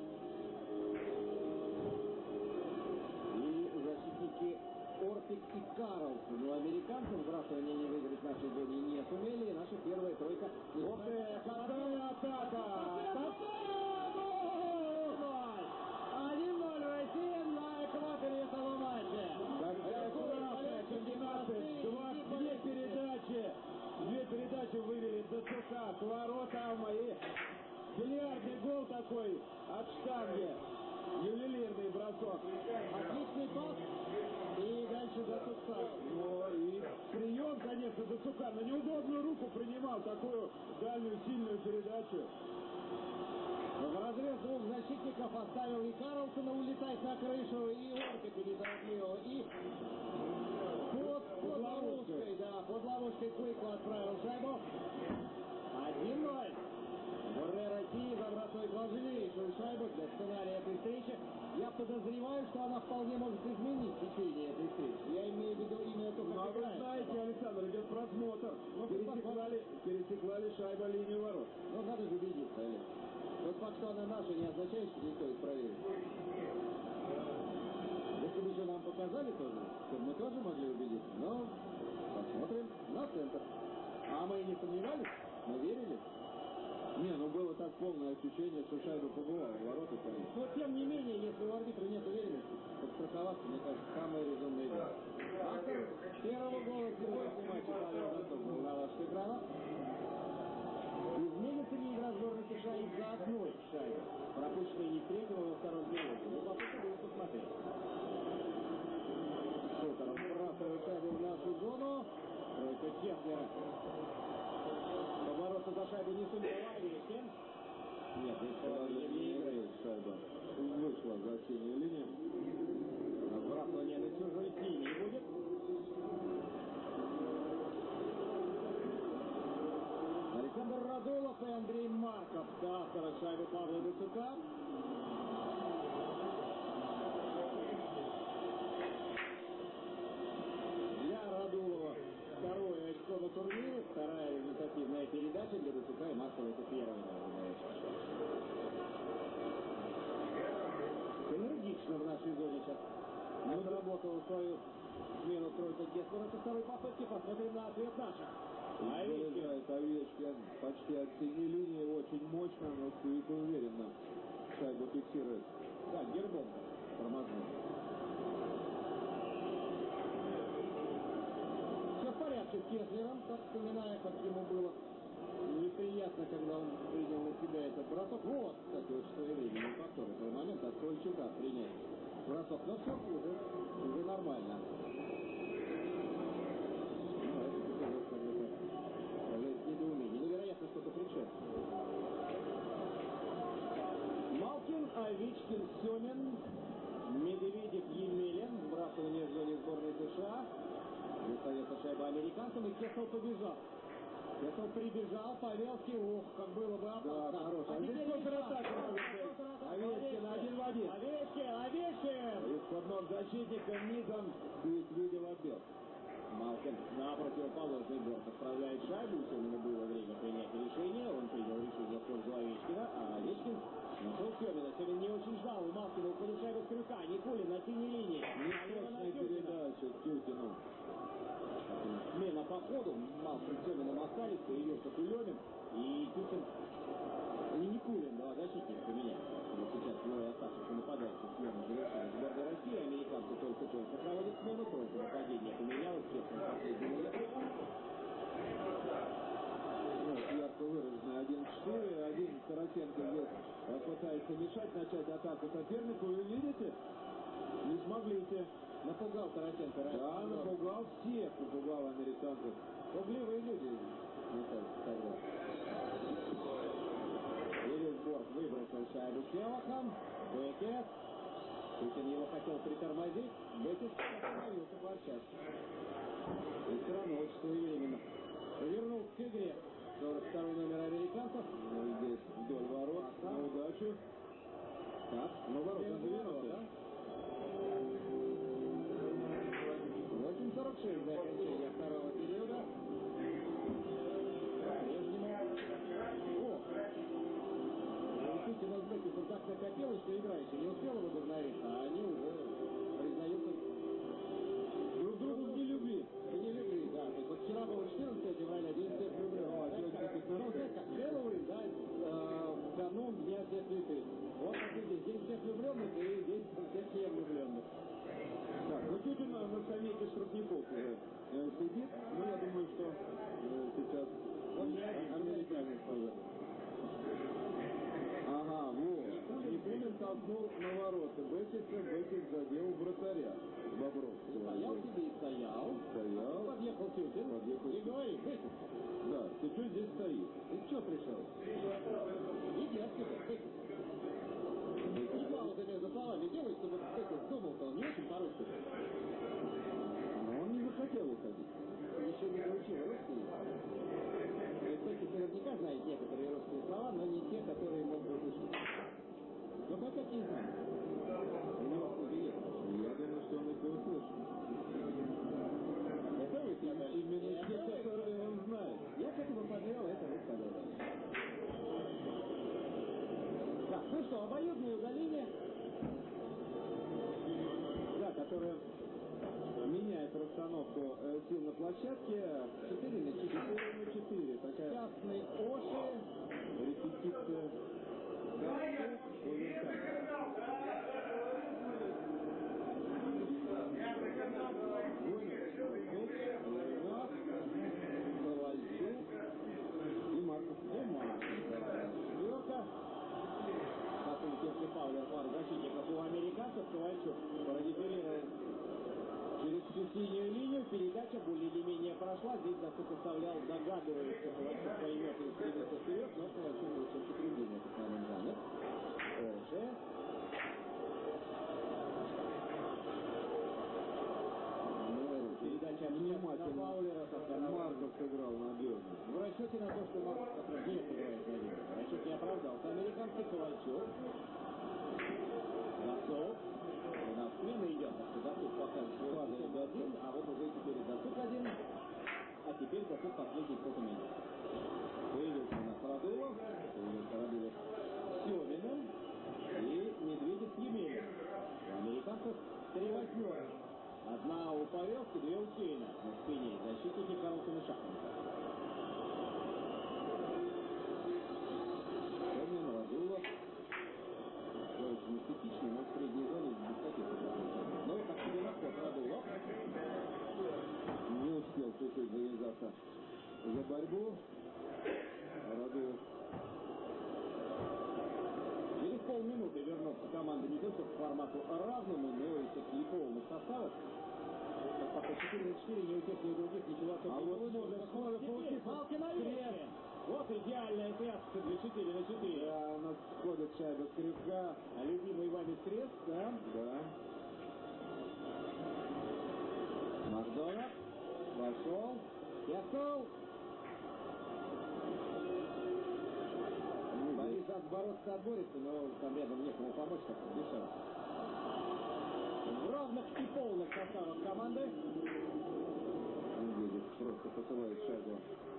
и защитники Ортик и Карлсон. У американцев сбрасывание не выиграть в нашей зоне не сумели. И наша первая тройка. Ты, какая атака! 1-0 Россия на экваторе этого матча. Какая классная комбинация! Два, две передачи! Две передачи вывели ДЦК с воротам и бильярдный гол такой от штанги. Ювелирный бросок. Отличный пас. И дальше Датуца. Ну и прием, конечно, Дацука на неудобную руку принимал такую дальнюю сильную передачу. В разрез двух защитников оставил и Карлсона улетать на крышу, и Ортика неторопливо, и под, под ловушкой, да, под ловушкой Куйку отправил шайбу. 1-0. Бурре России забрасывает важнейшую шайбу для сценария этой встречи. Я подозреваю, что она вполне может изменить течение этой встречи. Я имею в виду именно то, Ну, а вы знаете, Александр, идет просмотр. Ну, Пересекла ли, пересекла ли шайба линию ворот? Ну, надо же убедиться, Олег. Тот факт, что она наша, не означает, что не стоит проверить. Если бы же нам показали тоже, то мы тоже могли убедиться. Но посмотрим на центр. А мы и не сомневались, мы верили. Не, ну было так полное ощущение, что шайба побывала в ворота, конечно. Но тем не менее, если у арбитра нет уверенности, подстраховаться, мне кажется, самое резонное дело. Автор первого гола сегодняшнего матча Павел Донцов был на ваших экранах. Изменится ли игра сборной США из-за одной шайбы, пропущенной не с третьего во втором периоде? Любопытно будет посмотреть. Шутеров сбрасывает шайбу в нашу зону. Тройка Кеслера. Не сумел Овечкин. Нет, здесь положение не играет. шайба вышла за синюю линию. Разбрасывание на чужой синий будет. Александр Радулов и Андрей Марков. Автора шайбы Павла Дацука. Для Радулова второе очко на турнире, вторая результативная передача для Дацука и Маркова разумеется. Энергично в нашей зоне сейчас отработала свою смену тройка Геслера со второй попытки. Посмотрим на ответ наших. Овечкин. Почти от синей линии, очень мощно, но уверенно шайбу фиксирует. Да, гербом тормознул. Все в порядке с Кеслером, так вспоминая, как ему было неприятно, когда он принял на себя этот бросок. Вот, кстати, вот что я видел, повтор этого момента, от Ковальчука принять бросок. Но все уже, уже нормально. Ну, это показалось как-то сказать, недоумение. Невероятно что-то предшествует. Малкин, Овечкин, Семин, Медведев, Емелин. Сбрасывание в зоне сборной США. Шайба американцам, и Кесл побежал. Кесл прибежал, Павелский, ух, как было бы опасно. Да, хорош. А здесь теперь контратака Овечкин. один в один. Овечкин, Овечкин! Из-под ног защитника низом Куик видел отбил. Малкин на противоположный борт отправляет шайбу. У Семина было время принять решение. Он принял решение в пользу Овечкина, а Овечкин нашел Семина. Семин не очень ждал. У Малкина шайба с крюка. Никулин на синей линии. На Неточная передача Тютину. Смена по ходу. Малкин с Семином остались. Появился Кулемин. И Тюкин и Никулин, два защитника поменять. Вот сейчас двое оставшихся нападающих смену завершили сборной России. Американцы только-только проводят смену. Тройка нападения поменялась. Честно, последнюю минуту. Вот, ярко выраженный 1-4, один Тарасенко здесь пытается мешать, начать атаку сопернику. И видите, не смогли те. Напугал Тарасенко раньше. Да, напугал всех, напугал американцев. Пугливые люди, мне кажется, тогда. Сбор выбрал шайбу Селахом. Бекет. Путин его хотел притормозить. Бекет остановился по отчасти. И все равно очень своевременно. Вернул к игре. 42 номер американцев. Ну, здесь вдоль ворот, на удачу. Так, Но ворота без двинуты. ворота. 8.46 до окончания второго периода. По-прежнему. О! Действительно, с Беккетом так накопилось, что игра еще не успела возобновиться, а они уже признаются друг другу в нелюбви. В нелюбви, да. То есть вот вчера было 14 февраля, день всех влюбленных. А сегодня Знаете, как- 15 Ну, знаете, как Хэллоуин, да, э, канун Дня всех святых. Вот, смотрите, день всех влюбленных и день всех невлюбленных. Так, ну Тютин на на скамейке штрафников уже э, сидит. Ну, я думаю, что э, сейчас Он не один, американец тоже. Ага, вот. Никулин толкнул на ворота. Бекетса, Бекет задел вратаря. Бобровского. Стоял себе и стоял. Стоял. Подъехал Тютин. Подъехал И говорит, Бекет, Да, ты что здесь стоишь? ты что пришел? Иди отсюда, Бекет. И паузы между словами делай, чтобы Бекет думал-то он не очень по-русски. Но он не захотел уходить. Еще не научил русский. Наверняка знает некоторые русские слова, но не те, которые мог бы услышать. Но не знает. У него откуда есть. Я думаю, что он их и услышит. Это вы сказали. Именно те, которые он знает. Я к этому подвел, это вы сказали. Так, ну что, обоюдное удаление. Да, меняет расстановку э, сил на площадке. 4 на 4. 4 на 4. Такая Частный Оши. репетиция. Карту Оверкам. Ленов, Ковальчук И Марков. и Маркин. Четверка. Потом если Павлер пар защитников у американцев, Ковальчук продефилировал через всю синюю линию. Передача более или менее прошла. Здесь Досук оставлял, догадываясь, что Ковальчук поймет и стремится вперед, но Ковальчук лучше употребление этот момент занят. Оши. Ну, Передача на внимательно. Марков сыграл надежно. В расчете на то, что Марков не сыграет на деле. Расчет не оправдался. Американский Ковальчук. Досук. У нас смена идет, так что Падает фазу один, а вот уже теперь Досук один. А теперь Досук последний сколько минут. Появился у нас Радулов. Появился Радулов с Семиным. И Медведев с Емелем. У американцев три восьмерки. Одна у Павелки, две у Кейна на спине. Защитники Карлсона Шахмата. Семин, Радулов. Все очень эстетично, но в средней зоне без таких. Ну, как на ход, Радулов. Не успел чуть-чуть завязаться за борьбу. Радулов Через полминуты вернется команда не только к формату равному, но и все-таки полных составов. Пока 4 на 4, ни у тех, ни у других ничего особенного А вот не может Теперь получиться палки на вешке. Вот идеальная связка для 4 на 4. Да, у нас сходит шайба скрипка. А любимый вами крест, да? Да. Макдональд пошел, Кесл. Борис бороться отборется, но там рядом некому помочь, как дешево. В равных и полных составах команды. Медведев просто посылает шайбу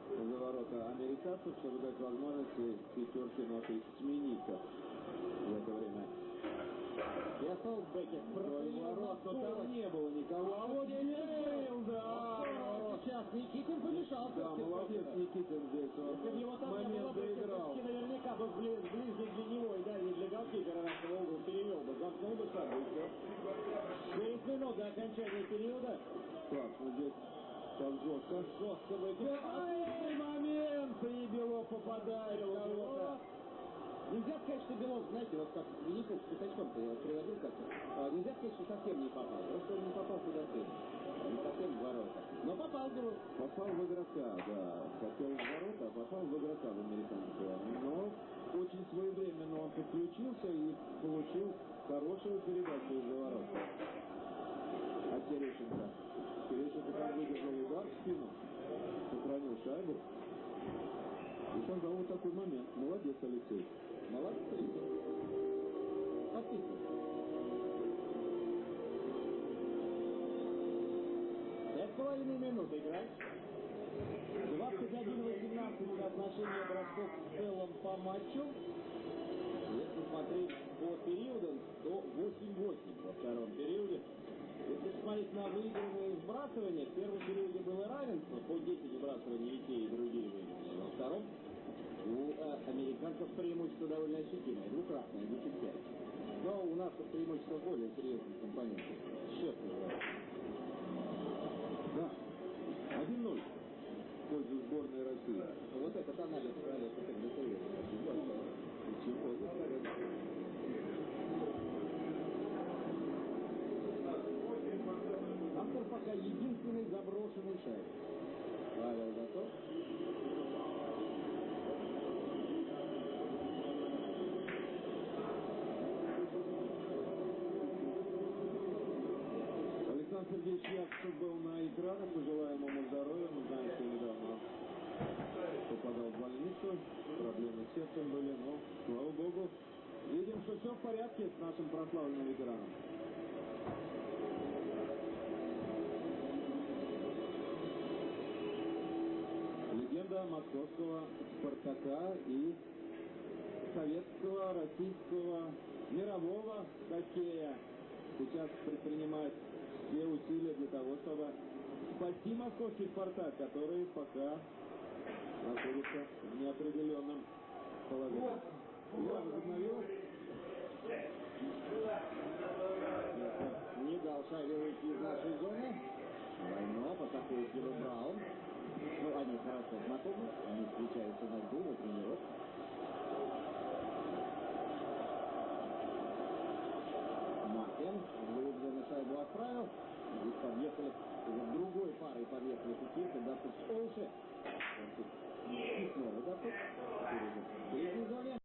за ворота американцев, чтобы дать возможность пятерке нашей смениться в это время. Кесл, Бекет, Вдоль ворот, но там не было никого. А вот был, да! Сейчас Никитин помешал. Да, молодец Никитин здесь, Если бы его он там не было доиграл. Наверняка бы бли- ближе для него и дальше для голкипера нашего угла перевел бы, замкнул бы шагу и все. 9 минут до окончания периода. Так, ну здесь так жестко. Жестко бы Ай, момент! И Белов попадает в. Нельзя сказать, что Белов, знаете, вот как Винников с пятачком-то я вот приводил как-то, а, нельзя сказать, что совсем не попал. Просто он не попал куда следует. Не совсем в ворота. Но попал в. Попал в игрока, да. Хотел в ворота, а попал в игрока в американского. Но очень своевременно он подключился и получил хорошую передачу из-за ворот. От Терещенко. Терещенко там выдержал удар в спину, сохранил шайбу. И создал вот такой момент. Молодец, Алексей. Молодцы. Подписывай. Половиной минут играть. 21-18 соотношение бросков в целом по матчу. Если смотреть по периодам, то 8-8 во втором периоде. Если посмотреть на выигранные сбрасывания, в первом периоде было равенство, по 10 сбрасываний и те, и другие выиграли. Во втором у э, американцев преимущество довольно ощутимое, двукратное, 10-5. Но у нас преимущество более серьезных компонентов. Счет называется. 1-0 в пользу сборной России. Вот этот анализ Олега Петросович. Чего Автор пока единственный заброшенный шайб. Павел готов? Сергеевич Якушев был на экранах. Пожелаем ему здоровья. Мы знаем, что недавно попадал в больницу. Проблемы с сердцем были, но, слава богу, видим, что все в порядке с нашим прославленным ветераном. Легенда московского «Спартака» и советского, российского, мирового хоккея сейчас предпринимает все усилия для того, чтобы спасти московский «Спартак», который пока находится в неопределенном положении. Игра возобновилась. Не дал шайбе выйти из нашей зоны. Войно атакует его Браун. Ну, они хорошо знакомы, они встречаются на льду, на тренировках. Макен выигранный шайбу отправил. Здесь подъехали другой парой подъехали Датук с Олши. И снова Датук. Теперь уже